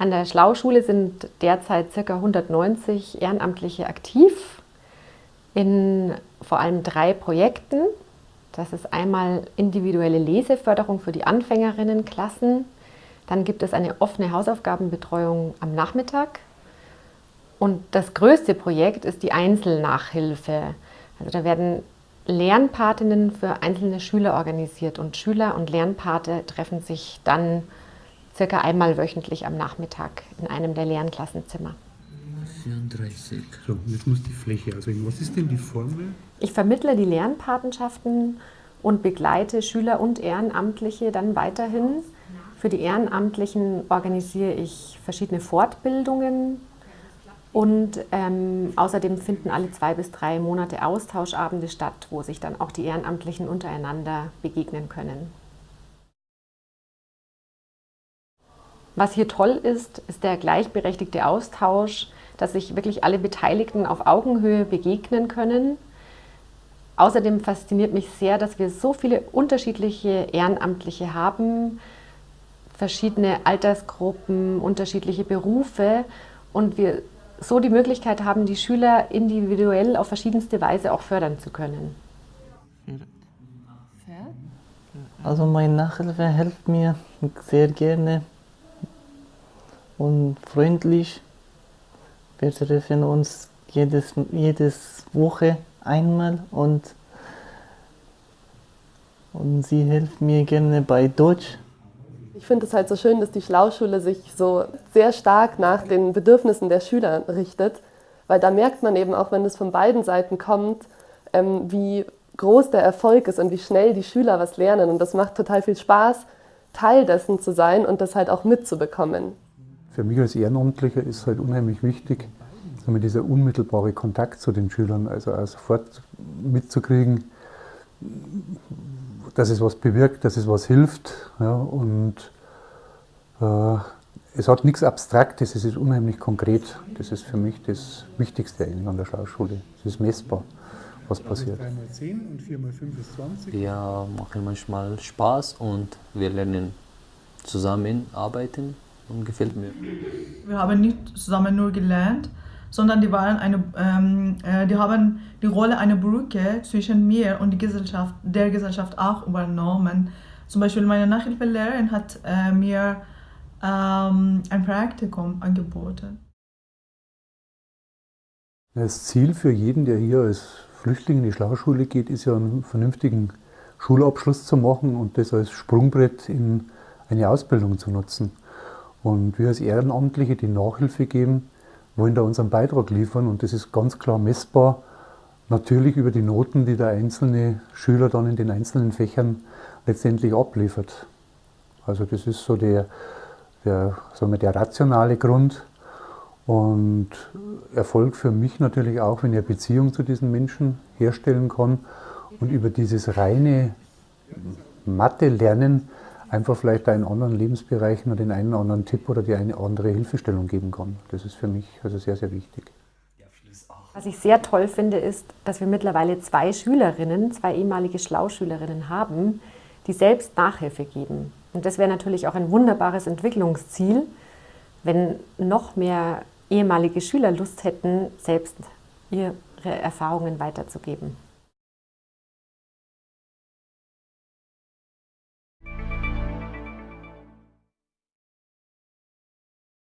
An der Schlauschule sind derzeit ca. 190 Ehrenamtliche aktiv in vor allem drei Projekten. Das ist einmal individuelle Leseförderung für die Anfängerinnenklassen. Dann gibt es eine offene Hausaufgabenbetreuung am Nachmittag. Und das größte Projekt ist die Einzelnachhilfe. Also da werden Lernpatinnen für einzelne Schüler organisiert und Schüler und Lernpate treffen sich dann circa einmal wöchentlich am Nachmittag in einem der Lernklassenzimmer. 34. So, jetzt muss die Fläche auswählen. Was ist denn die Formel? Ich vermittle die Lernpatenschaften und begleite Schüler und Ehrenamtliche dann weiterhin. Für die Ehrenamtlichen organisiere ich verschiedene Fortbildungen und ähm, außerdem finden alle zwei bis drei Monate Austauschabende statt, wo sich dann auch die Ehrenamtlichen untereinander begegnen können. Was hier toll ist, ist der gleichberechtigte Austausch, dass sich wirklich alle Beteiligten auf Augenhöhe begegnen können. Außerdem fasziniert mich sehr, dass wir so viele unterschiedliche Ehrenamtliche haben, verschiedene Altersgruppen, unterschiedliche Berufe und wir so die Möglichkeit haben, die Schüler individuell auf verschiedenste Weise auch fördern zu können. Also meine Nachhilfe hilft mir sehr gerne und freundlich. Wir treffen uns jedes, jedes Woche einmal und, und sie hilft mir gerne bei Deutsch. Ich finde es halt so schön, dass die Schlauschule sich so sehr stark nach den Bedürfnissen der Schüler richtet, weil da merkt man eben auch, wenn es von beiden Seiten kommt, ähm, wie groß der Erfolg ist und wie schnell die Schüler was lernen. Und das macht total viel Spaß, Teil dessen zu sein und das halt auch mitzubekommen. Für mich als Ehrenamtlicher ist halt unheimlich wichtig, dieser unmittelbare Kontakt zu den Schülern, also auch sofort mitzukriegen, dass es was bewirkt, dass es was hilft. Ja, und äh, es hat nichts Abstraktes, es ist unheimlich konkret. Das ist für mich das Wichtigste eigentlich an der Schauschule. Es ist messbar, was passiert. 3x10 und 4x5 ist 20. Wir machen manchmal Spaß und wir lernen zusammenarbeiten und gefällt mir. Wir haben nicht zusammen nur gelernt, sondern die, waren eine, ähm, äh, die haben die Rolle einer Brücke zwischen mir und die Gesellschaft, der Gesellschaft auch übernommen. Zum Beispiel meine Nachhilfelehrerin hat äh, mir ähm, ein Praktikum angeboten. Das Ziel für jeden, der hier als Flüchtling in die Schlauschule geht, ist ja einen vernünftigen Schulabschluss zu machen und das als Sprungbrett in eine Ausbildung zu nutzen. Und wir als Ehrenamtliche, die Nachhilfe geben, wollen da unseren Beitrag liefern und das ist ganz klar messbar. Natürlich über die Noten, die der einzelne Schüler dann in den einzelnen Fächern letztendlich abliefert. Also das ist so der, der, sagen wir, der rationale Grund. Und Erfolg für mich natürlich auch, wenn ich eine Beziehung zu diesen Menschen herstellen kann und über dieses reine Mathe-Lernen einfach vielleicht in anderen Lebensbereichen den einen oder anderen Tipp oder die eine oder andere Hilfestellung geben kann. Das ist für mich also sehr, sehr wichtig. Was ich sehr toll finde, ist, dass wir mittlerweile zwei Schülerinnen, zwei ehemalige Schlauschülerinnen haben, die selbst Nachhilfe geben. Und das wäre natürlich auch ein wunderbares Entwicklungsziel, wenn noch mehr ehemalige Schüler Lust hätten, selbst ihre Erfahrungen weiterzugeben.